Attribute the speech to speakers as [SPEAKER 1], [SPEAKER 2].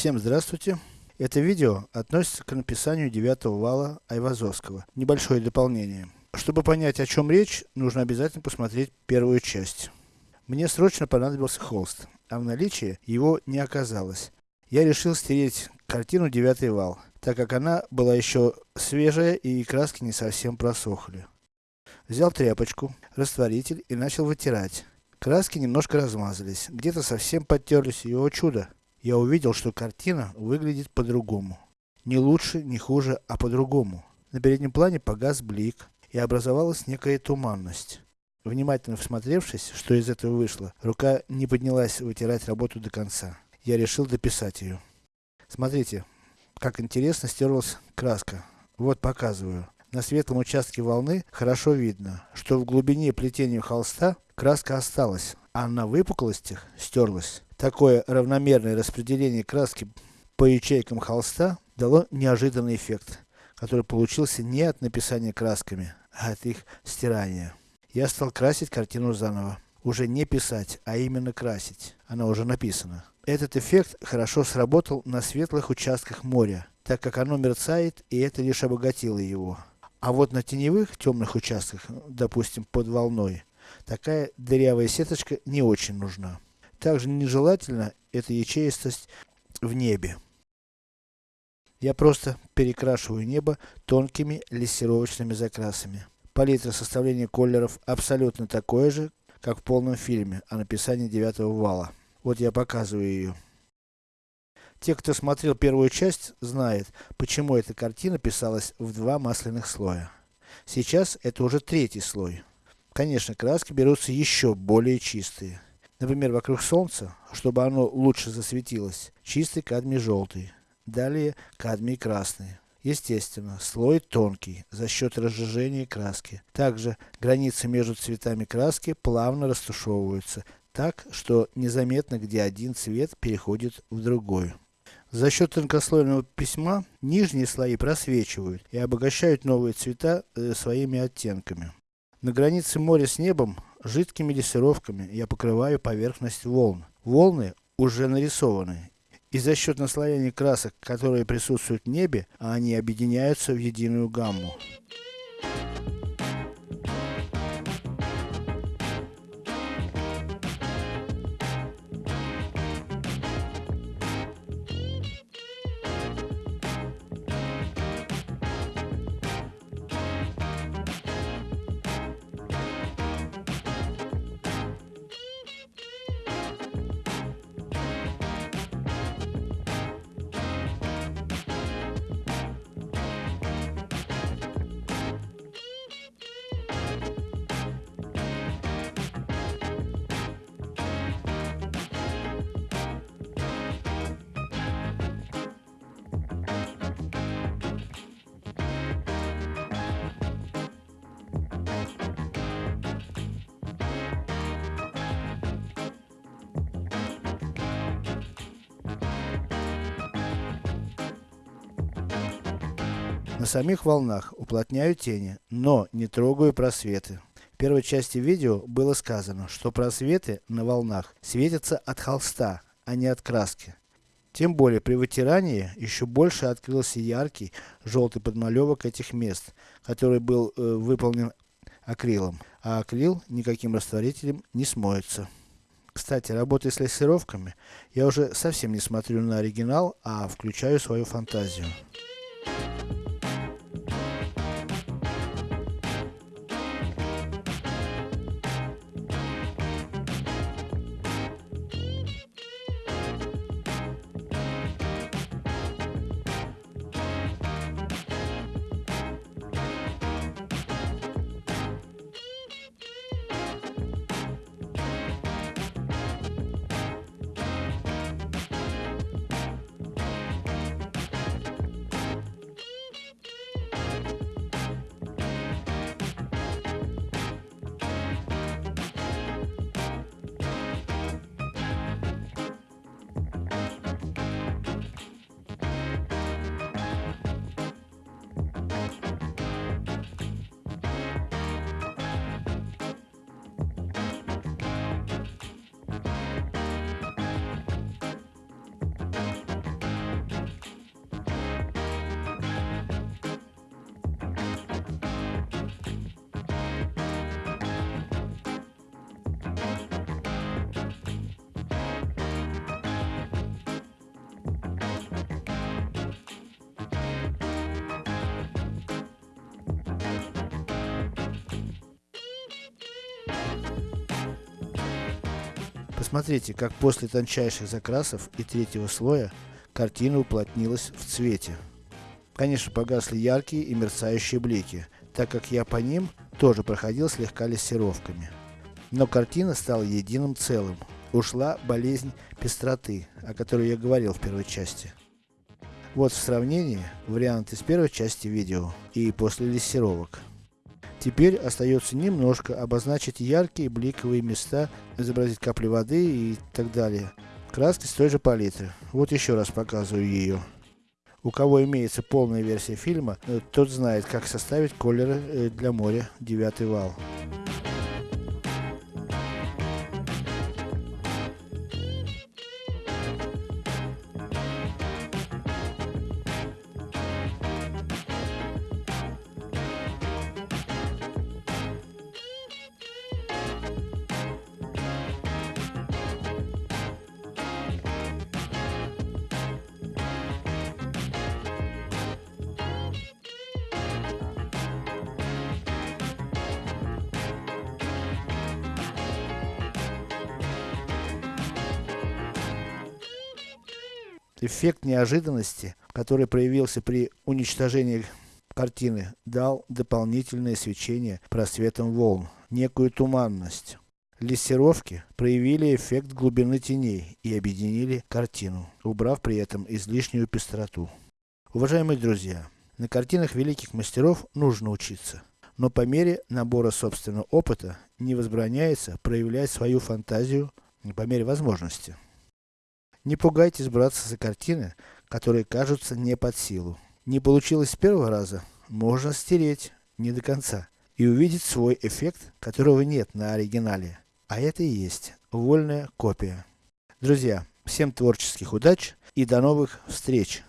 [SPEAKER 1] Всем здравствуйте. Это видео относится к написанию девятого вала Айвазовского. Небольшое дополнение. Чтобы понять о чем речь, нужно обязательно посмотреть первую часть. Мне срочно понадобился холст, а в наличии его не оказалось. Я решил стереть картину девятый вал, так как она была еще свежая и краски не совсем просохли. Взял тряпочку, растворитель и начал вытирать. Краски немножко размазались, где-то совсем подтерлись, и о чудо! Я увидел, что картина выглядит по-другому. Не лучше, не хуже, а по-другому. На переднем плане погас блик, и образовалась некая туманность. Внимательно всмотревшись, что из этого вышло, рука не поднялась вытирать работу до конца. Я решил дописать ее. Смотрите, как интересно стерлась краска. Вот показываю. На светлом участке волны хорошо видно, что в глубине плетения холста краска осталась, а на выпуклостях стерлась. Такое равномерное распределение краски по ячейкам холста дало неожиданный эффект, который получился не от написания красками, а от их стирания. Я стал красить картину заново. Уже не писать, а именно красить. Она уже написана. Этот эффект хорошо сработал на светлых участках моря, так как оно мерцает, и это лишь обогатило его. А вот на теневых, темных участках, допустим под волной, такая дырявая сеточка не очень нужна. Также нежелательно эта ячеистость в небе. Я просто перекрашиваю небо тонкими лессировочными закрасами. Палитра составления колеров абсолютно такое же, как в полном фильме о написании девятого вала. Вот я показываю ее. Те, кто смотрел первую часть, знает, почему эта картина писалась в два масляных слоя. Сейчас это уже третий слой. Конечно, краски берутся еще более чистые. Например, вокруг солнца, чтобы оно лучше засветилось, чистый кадмий желтый. Далее кадмий красный. Естественно, слой тонкий, за счет разжижения краски. Также, границы между цветами краски плавно растушевываются, так, что незаметно, где один цвет переходит в другой. За счет тонкослойного письма, нижние слои просвечивают и обогащают новые цвета э, своими оттенками. На границе моря с небом, жидкими лессировками я покрываю поверхность волн. Волны уже нарисованы. И за счет наслоения красок, которые присутствуют в небе, они объединяются в единую гамму. На самих волнах уплотняю тени, но не трогаю просветы. В первой части видео было сказано, что просветы на волнах светятся от холста, а не от краски. Тем более при вытирании еще больше открылся яркий желтый подмалевок этих мест, который был э, выполнен акрилом. А акрил никаким растворителем не смоется. Кстати, работая с лессировками, я уже совсем не смотрю на оригинал, а включаю свою фантазию. Посмотрите, как после тончайших закрасов и третьего слоя, картина уплотнилась в цвете. Конечно погасли яркие и мерцающие блики, так как я по ним тоже проходил слегка лессировками. Но картина стала единым целым. Ушла болезнь пестроты, о которой я говорил в первой части. Вот в сравнении, вариант из первой части видео и после лессировок. Теперь остается немножко обозначить яркие бликовые места, изобразить капли воды и так далее. Краски с той же палитры. Вот еще раз показываю ее. У кого имеется полная версия фильма, э, тот знает, как составить колеры э, для моря девятый вал. Эффект неожиданности, который проявился при уничтожении картины, дал дополнительное свечение просветом волн, некую туманность. Лессировки проявили эффект глубины теней и объединили картину, убрав при этом излишнюю пестроту. Уважаемые друзья, на картинах великих мастеров нужно учиться, но по мере набора собственного опыта не возбраняется проявлять свою фантазию по мере возможности. Не пугайтесь браться за картины, которые кажутся не под силу. Не получилось с первого раза, можно стереть, не до конца, и увидеть свой эффект, которого нет на оригинале. А это и есть вольная копия. Друзья, всем творческих удач и до новых встреч!